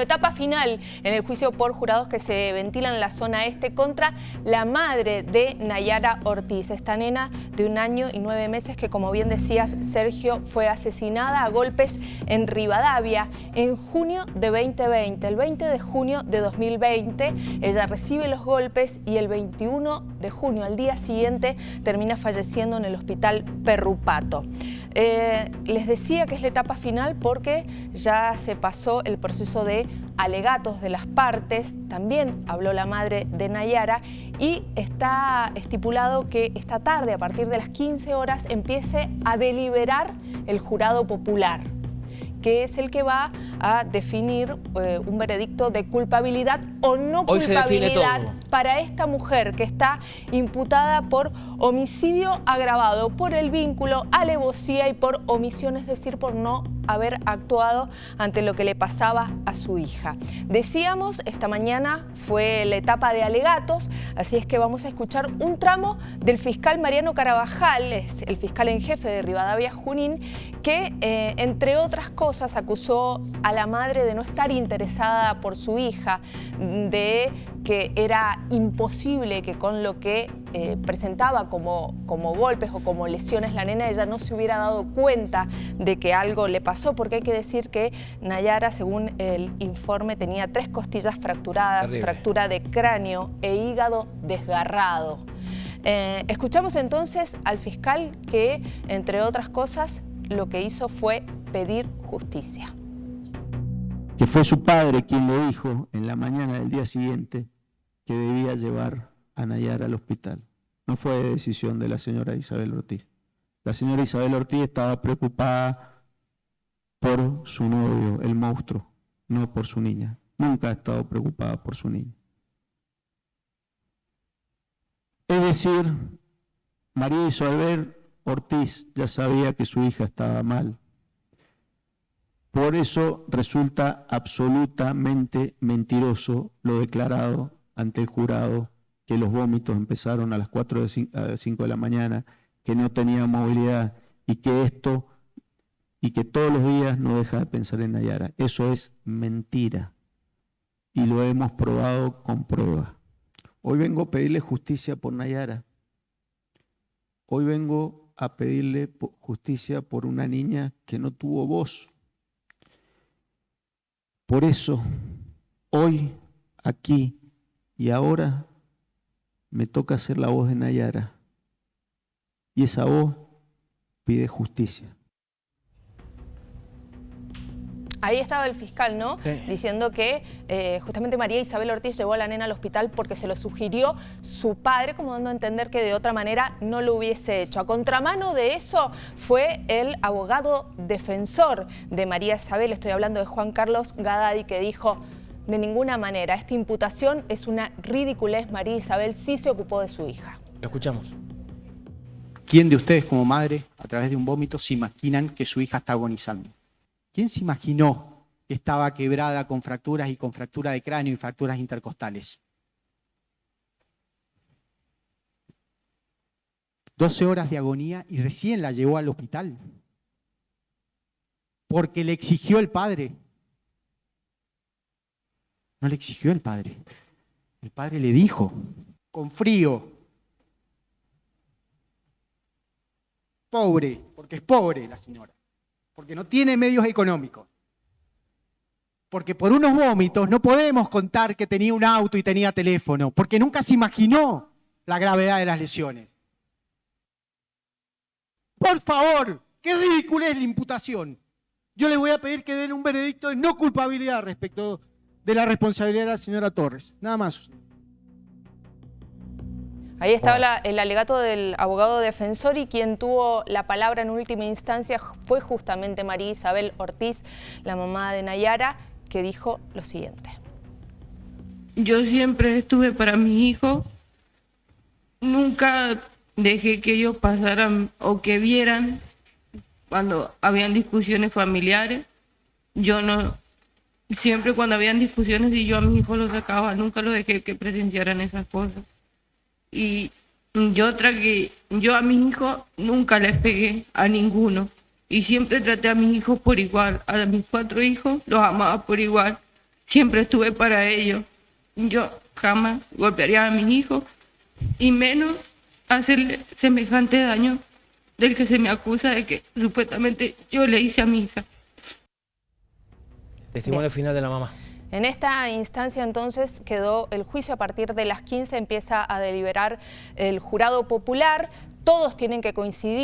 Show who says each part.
Speaker 1: Etapa final en el juicio por jurados que se ventila en la zona este contra la madre de Nayara Ortiz, esta nena de un año y nueve meses que, como bien decías, Sergio, fue asesinada a golpes en Rivadavia en junio de 2020. El 20 de junio de 2020 ella recibe los golpes y el 21 de junio, al día siguiente, termina falleciendo en el hospital Perrupato. Eh, les decía que es la etapa final porque ya se pasó el proceso de alegatos de las partes, también habló la madre de Nayara y está estipulado que esta tarde, a partir de las 15 horas, empiece a deliberar el jurado popular que es el que va a definir eh, un veredicto de culpabilidad o no culpabilidad para esta mujer que está imputada por homicidio agravado, por el vínculo, alevosía y por omisión, es decir, por no haber actuado ante lo que le pasaba a su hija. Decíamos, esta mañana fue la etapa de alegatos, así es que vamos a escuchar un tramo del fiscal Mariano Carabajal, es el fiscal en jefe de Rivadavia Junín, que eh, entre otras cosas acusó a la madre de no estar interesada por su hija, de que era imposible que con lo que eh, presentaba como, como golpes o como lesiones la nena, ella no se hubiera dado cuenta de que algo le pasó, porque hay que decir que Nayara, según el informe, tenía tres costillas fracturadas, fractura de cráneo e hígado desgarrado. Eh, escuchamos entonces al fiscal que, entre otras cosas, lo que hizo fue pedir justicia.
Speaker 2: Que fue su padre quien le dijo en la mañana del día siguiente que debía llevar a Nayara al hospital. No fue decisión de la señora Isabel Ortiz. La señora Isabel Ortiz estaba preocupada por su novio, el monstruo, no por su niña. Nunca ha estado preocupada por su niña. Es decir, María Isabel Ortiz ya sabía que su hija estaba mal. Por eso resulta absolutamente mentiroso lo declarado ante el jurado que los vómitos empezaron a las 4 o 5 de la mañana, que no tenía movilidad y que esto y que todos los días no deja de pensar en Nayara. Eso es mentira y lo hemos probado con prueba. Hoy vengo a pedirle justicia por Nayara. Hoy vengo a pedirle justicia por una niña que no tuvo voz. Por eso, hoy, aquí, y ahora me toca ser la voz de Nayara. Y esa voz pide justicia.
Speaker 1: Ahí estaba el fiscal, ¿no? Diciendo que eh, justamente María Isabel Ortiz llevó a la nena al hospital porque se lo sugirió su padre, como dando a entender que de otra manera no lo hubiese hecho. A contramano de eso fue el abogado defensor de María Isabel, estoy hablando de Juan Carlos Gadadi, que dijo de ninguna manera. Esta imputación es una ridiculez. María Isabel sí se ocupó de su hija.
Speaker 3: Lo escuchamos.
Speaker 4: ¿Quién de ustedes como madre, a través de un vómito, se imaginan que su hija está agonizando? ¿Quién se imaginó que estaba quebrada con fracturas y con fractura de cráneo y fracturas intercostales? 12 horas de agonía y recién la llevó al hospital. Porque le exigió el padre. No le exigió el padre. El padre le dijo, con frío, pobre, porque es pobre la señora, porque no tiene medios económicos, porque por unos vómitos no podemos contar que tenía un auto y tenía teléfono, porque nunca se imaginó la gravedad de las lesiones. Por favor, qué ridícula es la imputación. Yo le voy a pedir que den un veredicto de no culpabilidad respecto de la responsabilidad de la señora Torres. Nada más.
Speaker 1: Ahí estaba el alegato del abogado defensor y quien tuvo la palabra en última instancia fue justamente María Isabel Ortiz, la mamá de Nayara, que dijo lo siguiente.
Speaker 5: Yo siempre estuve para mi hijo, nunca dejé que ellos pasaran o que vieran cuando habían discusiones familiares. Yo no, siempre cuando habían discusiones y yo a mi hijo lo sacaba, nunca lo dejé que presenciaran esas cosas. Y yo tragué, yo a mis hijos nunca les pegué a ninguno. Y siempre traté a mis hijos por igual. A mis cuatro hijos los amaba por igual. siempre estuve para ellos. Yo jamás golpearía a mis hijos y menos hacerle semejante daño del que se me acusa de que supuestamente yo le hice a mi hija.
Speaker 3: Testimonio final de la mamá.
Speaker 1: En esta instancia entonces quedó el juicio a partir de las 15, empieza a deliberar el jurado popular, todos tienen que coincidir.